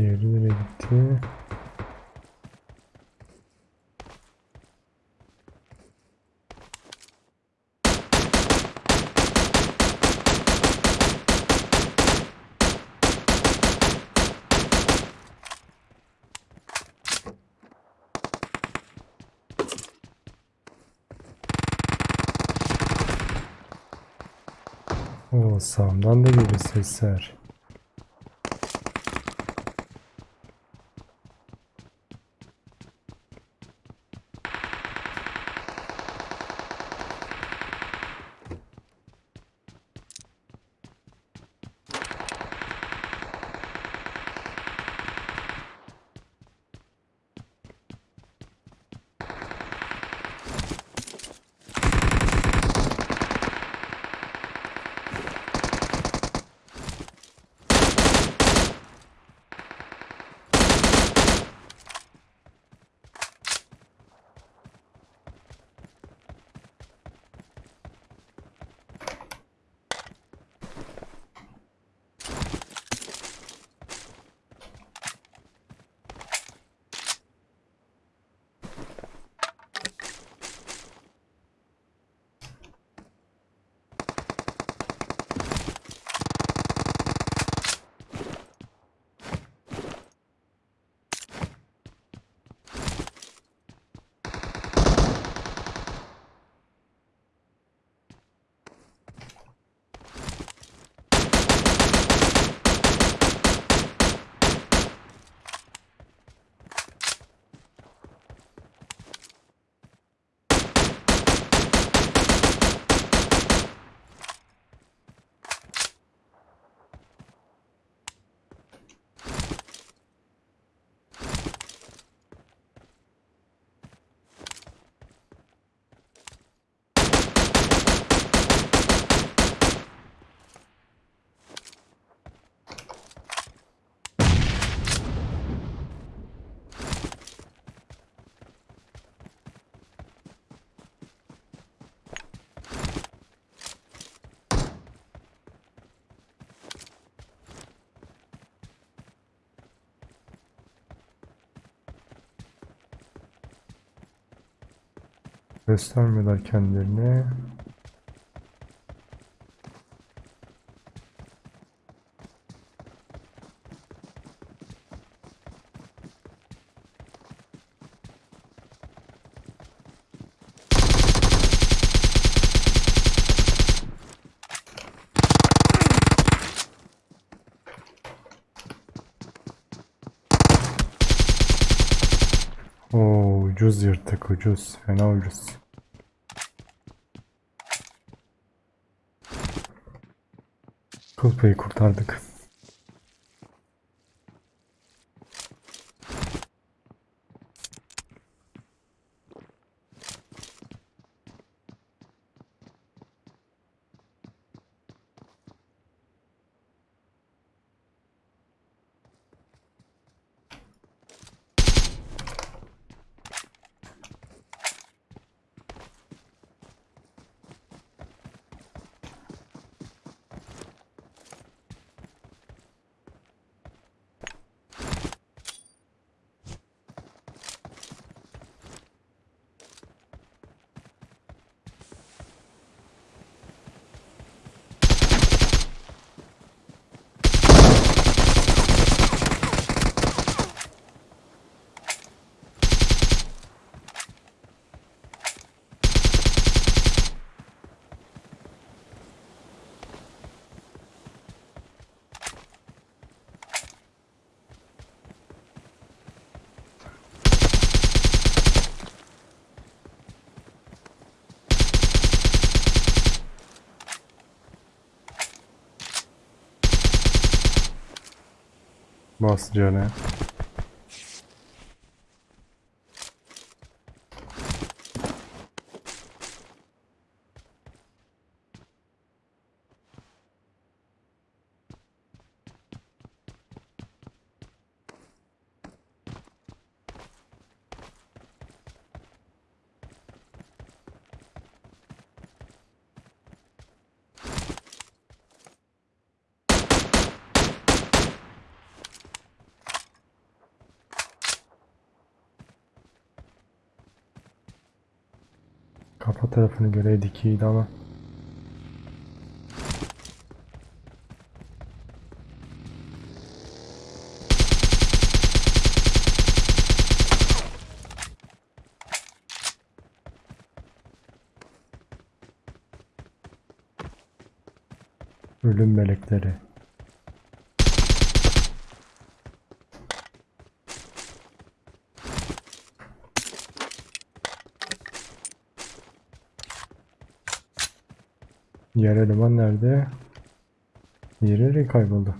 Diğeri nereye gitti? Sağımdan da geliyor sesler. Göstermiyorlar kendilerini. Oo ucuz yırtık ucuz. Fena ucuz. Kıl payı kurtardık. Nossa, ne? Kafa tarafını göreydik iyiydi ama. Ölüm melekleri. Diğer eleman nerede? Diğeri kayboldu?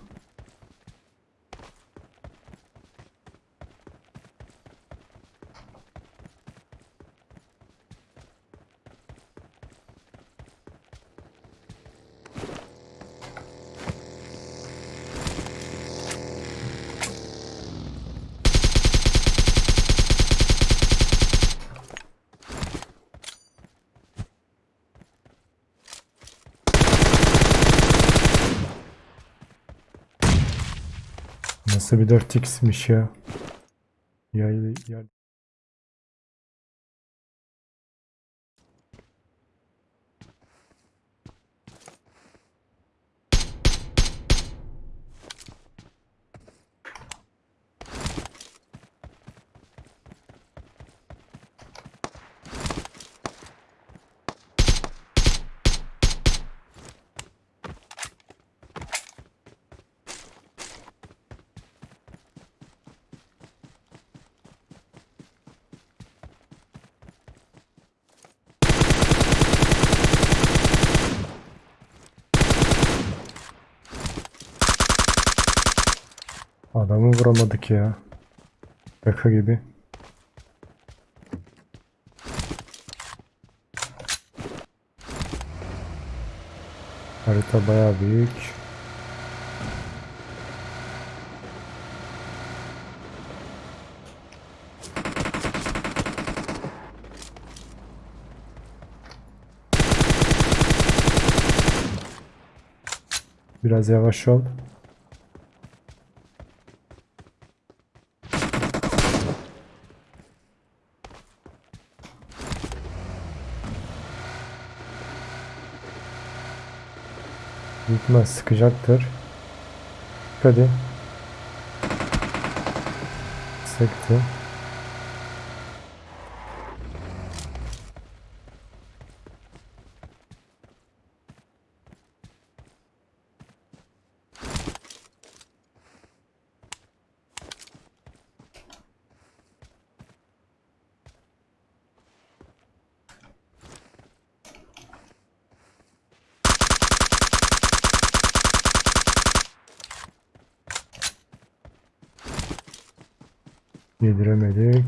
Nasıl bir 4x'miş ya? Ya, ya. Adamı vuramadık ya. Şaka gibi. Harita bayağı büyük. Biraz yavaş ol. İhtimal sıkacaktır. Hadi. Sıktı. Yediremedik.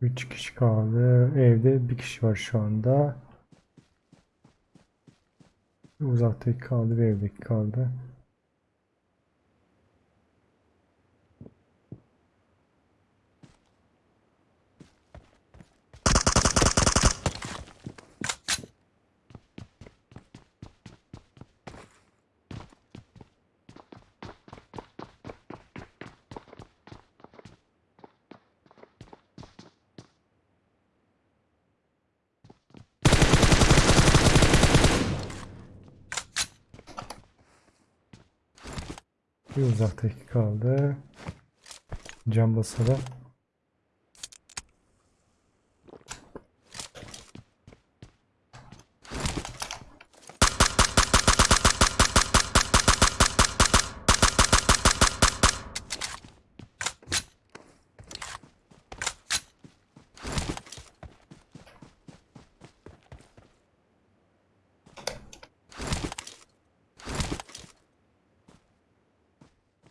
3 kişi kaldı. Evde bir kişi var şu anda. Uzaktaki kaldı ve evdeki kaldı. Bir uzaktaki kaldı. Cam basalım.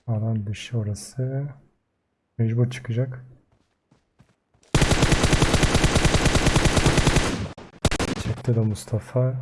Alan dışı orası. Mecbur çıkacak. Çekti de Mustafa.